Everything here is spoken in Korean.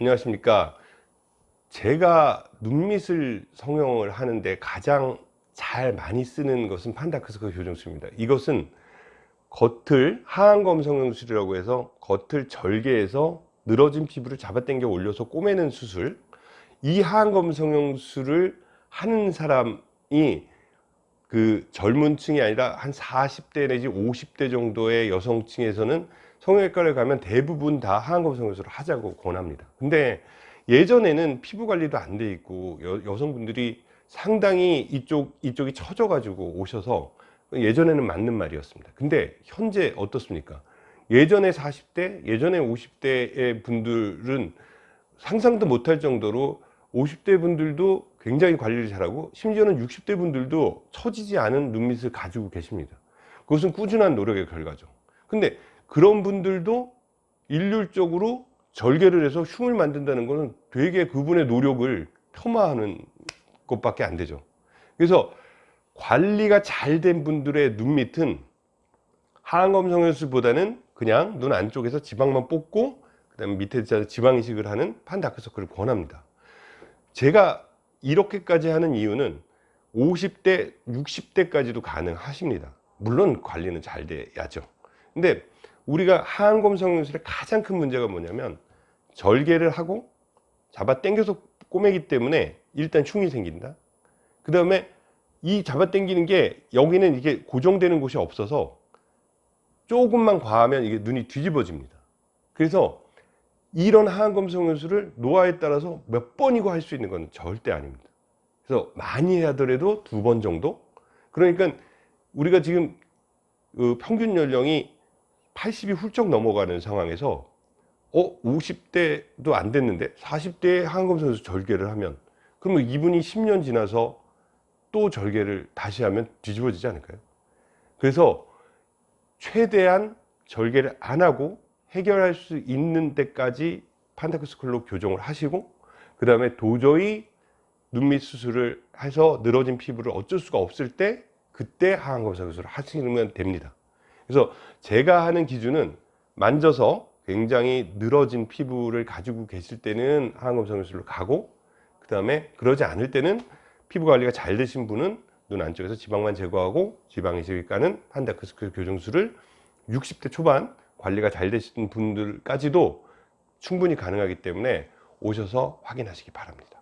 안녕하십니까. 제가 눈밑을 성형을 하는데 가장 잘 많이 쓰는 것은 판다크스커 교정술입니다. 이것은 겉을 하안검 성형술이라고 해서 겉을 절개해서 늘어진 피부를 잡아당겨 올려서 꼬매는 수술 이 하안검 성형술을 하는 사람이 그 젊은 층이 아니라 한 40대 내지 50대 정도의 여성층에서는 성형외과를 가면 대부분 다 하안검 성형술을 하자고 권합니다. 근데 예전에는 피부 관리도 안 돼 있고 여, 성분들이 상당히 이쪽, 이쪽이 처져 가지고 오셔서 예전에는 맞는 말이었습니다. 근데 현재 어떻습니까? 예전에 40대 예전에 50대의 분들은 상상도 못할 정도로 50대 분들도 굉장히 관리를 잘하고 심지어는 60대 분들도 처지지 않은 눈밑을 가지고 계십니다. 그것은 꾸준한 노력의 결과죠. 근데 그런 분들도 일률적으로 절개를 해서 흉을 만든다는 것은 되게 그분의 노력을 폄하하는 것밖에 안 되죠. 그래서 관리가 잘 된 분들의 눈밑은 하안검 성형술보다는 그냥 눈 안쪽에서 지방만 뽑고 그 다음에 밑에 지방 이식을 하는 판다크서클을 권합니다. 제가 이렇게까지 하는 이유는 50대 60대까지도 가능하십니다. 물론 관리는 잘 돼야죠. 근데 우리가 하안검 성형술의 가장 큰 문제가 뭐냐면 절개를 하고 잡아 당겨서 꼬매기 때문에 일단 흉이 생긴다. 그 다음에 이 잡아 당기는 게 여기는 이게 고정되는 곳이 없어서 조금만 과하면 이게 눈이 뒤집어집니다. 그래서 이런 하안검 성형술을 노화에 따라서 몇 번이고 할 수 있는 건 절대 아닙니다 그래서 많이 하더라도 두 번 정도 그러니까 우리가 지금 그 평균 연령이 80이 훌쩍 넘어가는 상황에서 어 50대도 안 됐는데 40대에 하안검 성형술 절개를 하면 그러면 이분이 10년 지나서 또 절개를 다시 하면 뒤집어지지 않을까요? 그래서 최대한 절개를 안 하고 해결할 수 있는 때까지 판타크스클로 교정을 하시고 그 다음에 도저히 눈밑 수술을 해서 늘어진 피부를 어쩔 수가 없을 때 그때 하안검 성형술을 하시면 됩니다. 그래서 제가 하는 기준은 만져서 굉장히 늘어진 피부를 가지고 계실 때는 하안검 성형술로 가고 그 다음에 그러지 않을 때는 피부 관리가 잘 되신 분은 눈 안쪽에서 지방만 제거하고 지방이식을까는 판다크스클 교정술을 60대 초반 관리가 잘 되신 분들까지도 충분히 가능하기 때문에 오셔서 확인하시기 바랍니다